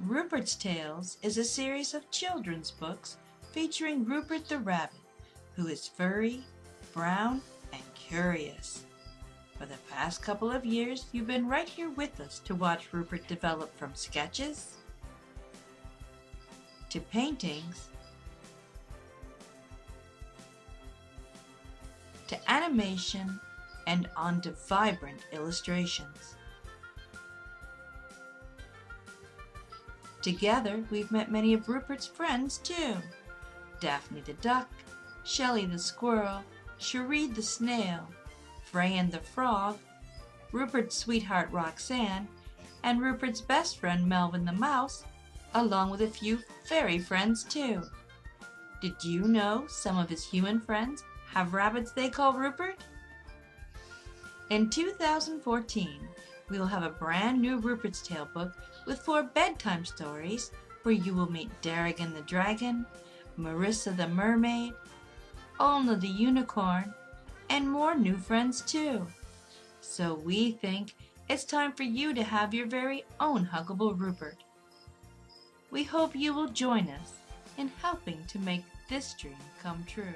Rupert's Tales is a series of children's books featuring Rupert the Rabbit, who is furry, brown, and curious. For the past couple of years, you've been right here with us to watch Rupert develop from sketches to paintings to animation and onto vibrant illustrations. Together, we've met many of Rupert's friends too. Daphne the Duck, Shelley the Squirrel, Cherie the Snail, Freyan the Frog, Rupert's sweetheart Roxanne, and Rupert's best friend Melvin the Mouse, along with a few fairy friends too. Did you know some of his human friends have rabbits they call Rupert? In 2014, we will have a brand new Rupert's Tale book with four bedtime stories where you will meet Darrigan the Dragon, Marissa the Mermaid, Olna the Unicorn, and more new friends too. So we think it's time for you to have your very own Huggable Rupert. We hope you will join us in helping to make this dream come true.